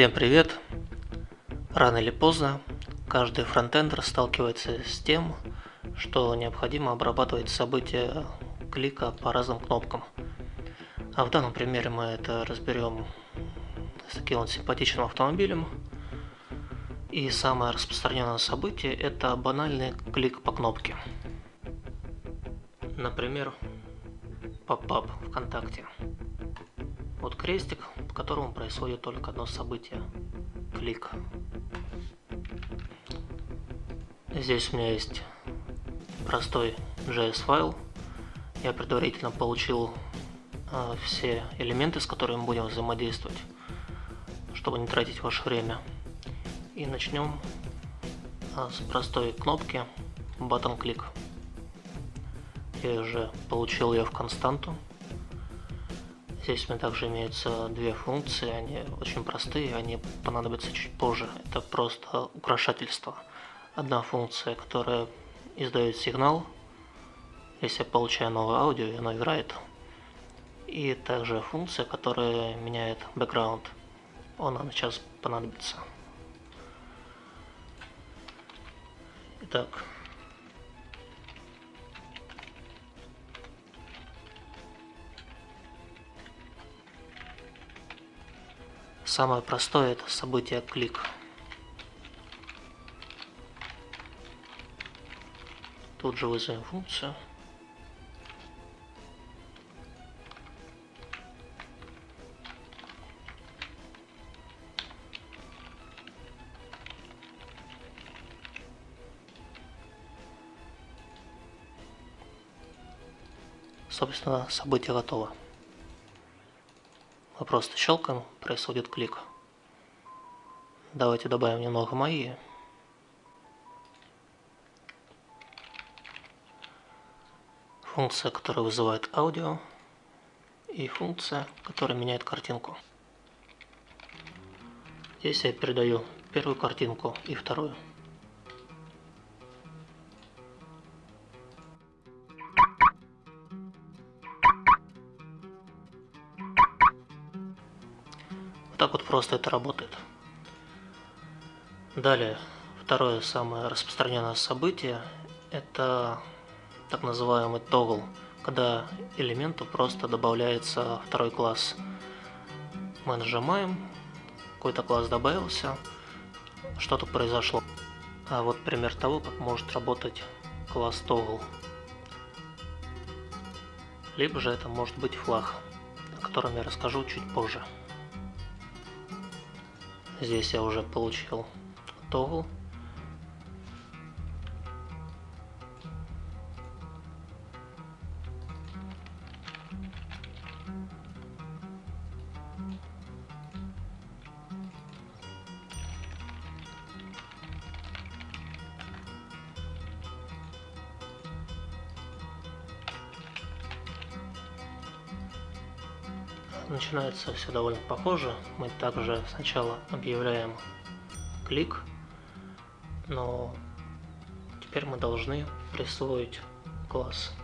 Всем привет! Рано или поздно каждый фронтендер сталкивается с тем, что необходимо обрабатывать события клика по разным кнопкам. А в данном примере мы это разберем с таким вот симпатичным автомобилем. И самое распространенное событие это банальный клик по кнопке. Например, поп-ап ВКонтакте. Вот крестик, по которому происходит только одно событие. Клик. Здесь у меня есть простой JS файл. Я предварительно получил э, все элементы, с которыми будем взаимодействовать, чтобы не тратить ваше время. И начнем э, с простой кнопки Button Click. Я уже получил ее в константу. Здесь у меня также имеются две функции, они очень простые, они понадобятся чуть позже. Это просто украшательство. Одна функция, которая издает сигнал, если я получаю новое аудио, и оно играет. И также функция, которая меняет background. Она сейчас понадобится. Итак, Самое простое это событие клик. Тут же вызовем функцию. Собственно, событие готово. Мы просто щелкаем, происходит клик. Давайте добавим немного магии. Функция, которая вызывает аудио. И функция, которая меняет картинку. Здесь я передаю первую картинку и вторую. Так вот просто это работает. Далее, второе самое распространенное событие – это так называемый тогл, когда элементу просто добавляется второй класс. Мы нажимаем, какой-то класс добавился, что-то произошло. А вот пример того, как может работать класс тогл. Либо же это может быть флаг, о котором я расскажу чуть позже. Здесь я уже получил тогл. Начинается все довольно похоже. Мы также сначала объявляем клик, но теперь мы должны присвоить класс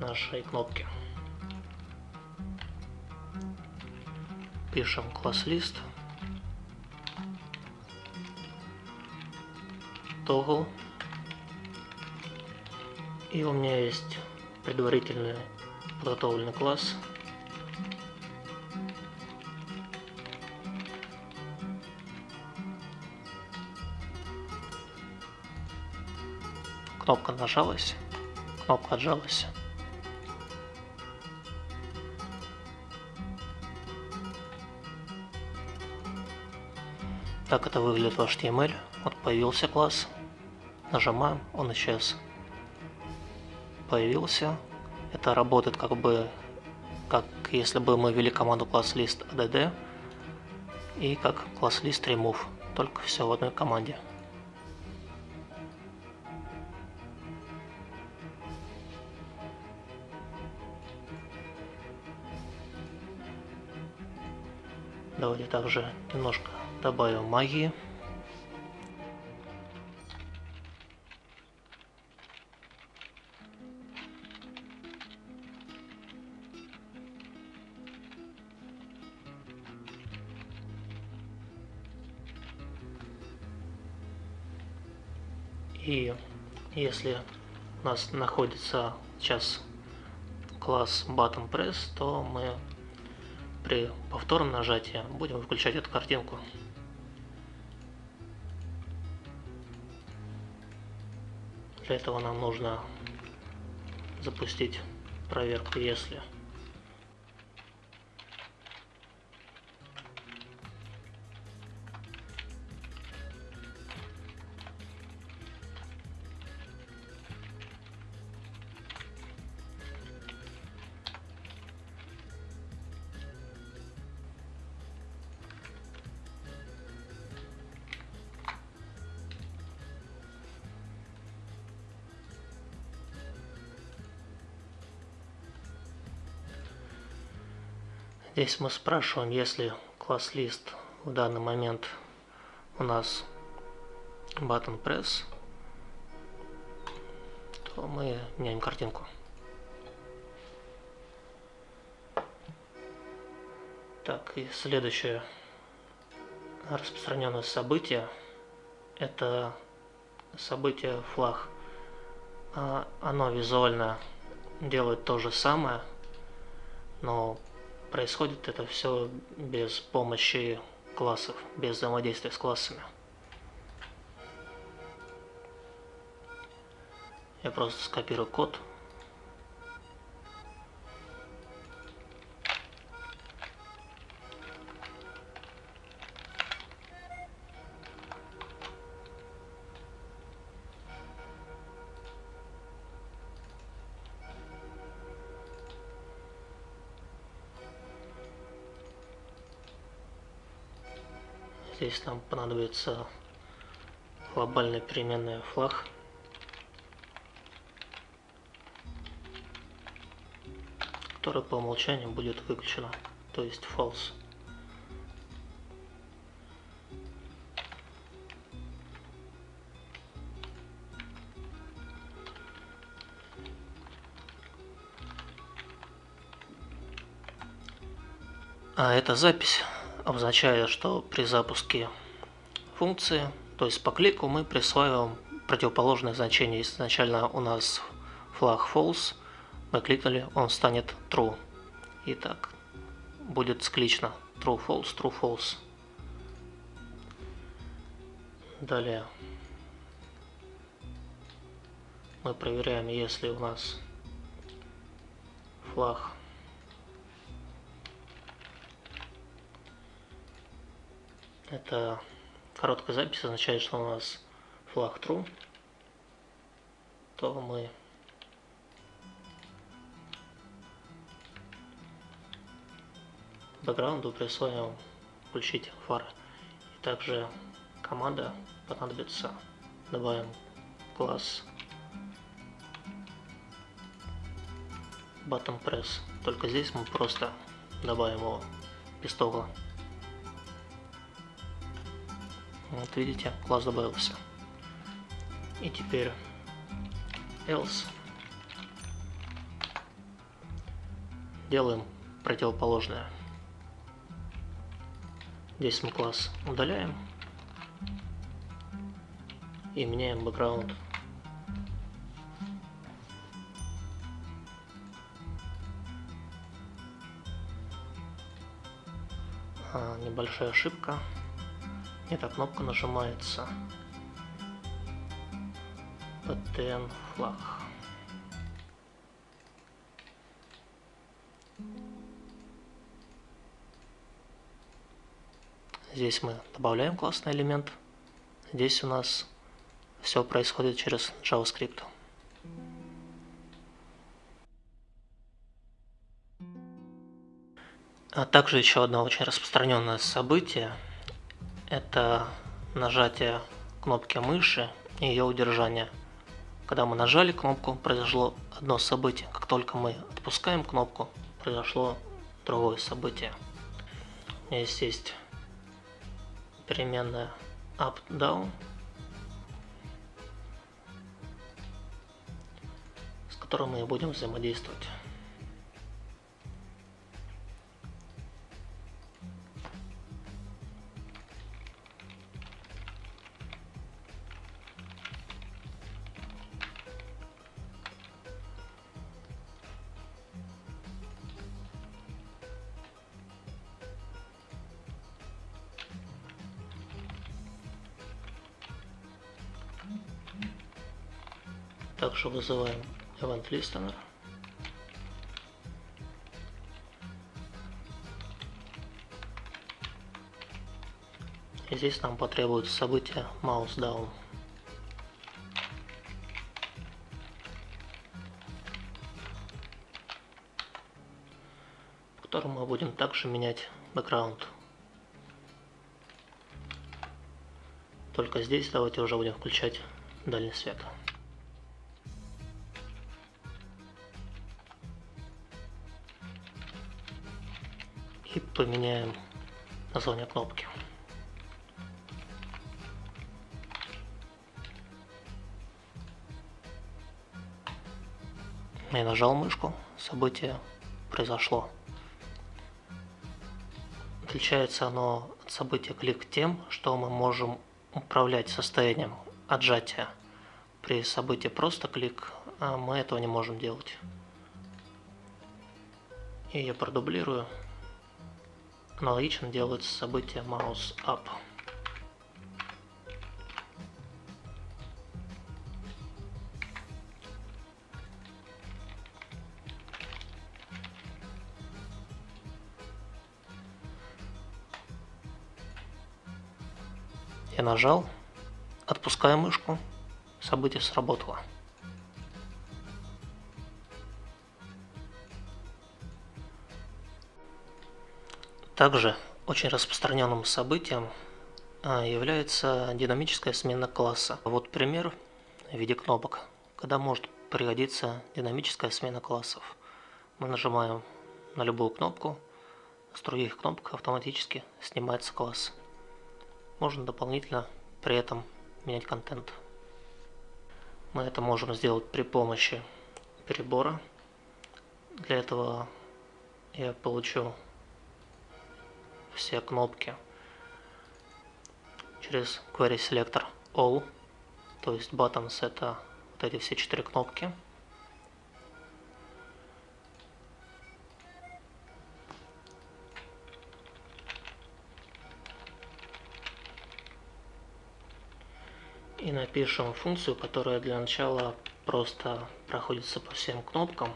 нашей кнопки. Пишем класс лист, toggle, и у меня есть предварительный подготовленный класс Кнопка нажалась, кнопка отжалась. Так это выглядит в HTML. Вот появился класс. Нажимаем, он исчез. Появился. Это работает как бы, как если бы мы ввели команду класс list add и как класс list remove. Только все в одной команде. Давайте также немножко добавим магии. И если у нас находится сейчас класс button press, то мы при повторном нажатии будем выключать эту картинку. Для этого нам нужно запустить проверку если. Здесь мы спрашиваем, если класс лист в данный момент у нас button press, то мы меняем картинку. Так, и следующее распространенное событие это событие флаг. А, оно визуально делает то же самое, но происходит это все без помощи классов, без взаимодействия с классами. Я просто скопирую код. Здесь нам понадобится глобальная переменная флаг. которая по умолчанию будет выключена, то есть false. А эта запись обозначает, что при запуске функции, то есть по клику, мы присваиваем противоположное значение. Изначально у нас флаг false, мы кликнули, он станет true. И так будет склично true false, true false. Далее мы проверяем, если у нас флаг Это короткая запись означает, что у нас флаг true, то мы бэкграунду присвоим включить фары. И также команда понадобится, добавим класс button press. Только здесь мы просто добавим его без тогла. Вот видите, класс добавился. И теперь else. Делаем противоположное. Здесь мы класс удаляем и меняем бэкграунд. А, небольшая ошибка. Эта кнопка нажимается PTN флаг. Здесь мы добавляем классный элемент. Здесь у нас все происходит через JavaScript. А также еще одно очень распространенное событие – это нажатие кнопки мыши и ее удержание. Когда мы нажали кнопку, произошло одно событие. Как только мы отпускаем кнопку, произошло другое событие. Здесь есть переменная up-down, с которой мы будем взаимодействовать. Также вызываем event listener. И здесь нам потребуется событие mouse down. в котором мы будем также менять бэкграунд. Только здесь давайте уже будем включать дальний свет. Поменяем название кнопки. Я нажал мышку, событие произошло. Отличается оно от события клик тем, что мы можем управлять состоянием отжатия. При событии просто клик а мы этого не можем делать. И я продублирую. Аналогично делается событие mouse up. Я нажал, отпускаю мышку, событие сработало. Также очень распространенным событием а, является динамическая смена класса. Вот пример в виде кнопок, когда может пригодиться динамическая смена классов. Мы нажимаем на любую кнопку, с других кнопок автоматически снимается класс. Можно дополнительно при этом менять контент. Мы это можем сделать при помощи перебора. Для этого я получу все кнопки через Query Selector All, то есть Buttons это вот эти все четыре кнопки. и напишем функцию, которая для начала просто проходится по всем кнопкам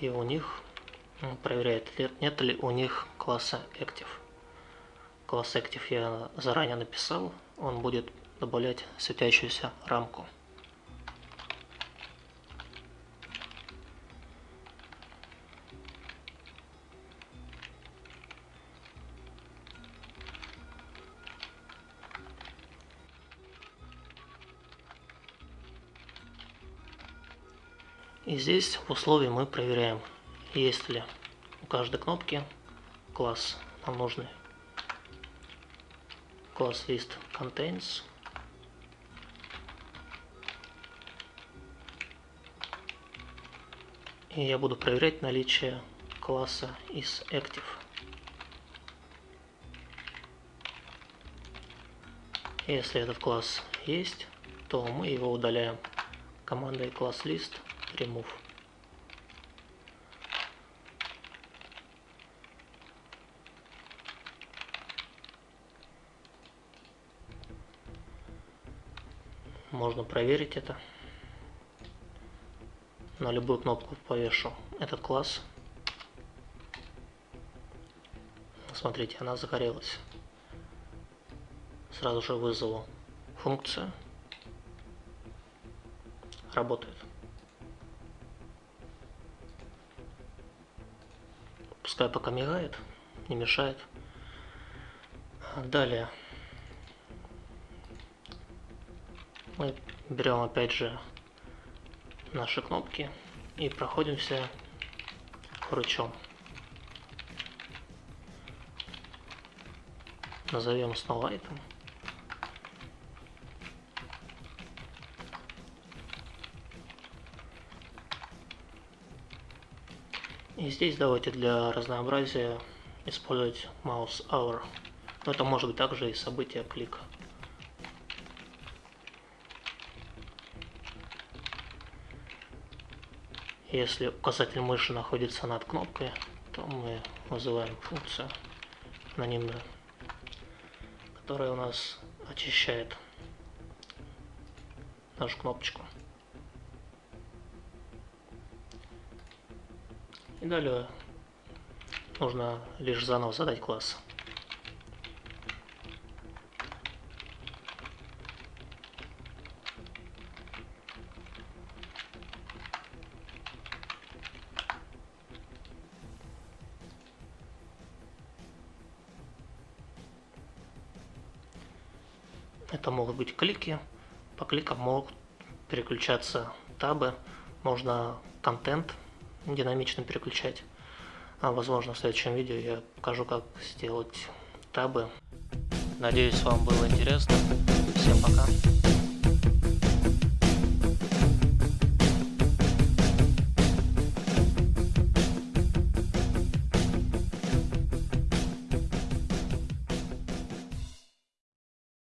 и у них ну, проверяет, нет ли у них класса Active. Класс Active я заранее написал, он будет добавлять светящуюся рамку. И здесь в условии мы проверяем, есть ли у каждой кнопки класс нам нужный. Класс list contains. И я буду проверять наличие класса из active. Если этот класс есть, то мы его удаляем командой class list remove. Можно проверить это. На любую кнопку повешу этот класс. Смотрите, она загорелась. Сразу же вызову функцию. Работает. Пускай пока мигает, не мешает. Далее мы берем опять же наши кнопки и проходимся рычом. Назовем снова item. И здесь давайте для разнообразия использовать mouse hour. Но это может быть также и событие клика. Если указатель мыши находится над кнопкой, то мы вызываем функцию анонимную, которая у нас очищает нашу кнопочку. И далее нужно лишь заново задать класс. Это могут быть клики. По кликам могут переключаться табы. Можно контент динамично переключать. А, возможно, в следующем видео я покажу, как сделать табы. Надеюсь, вам было интересно. Всем пока.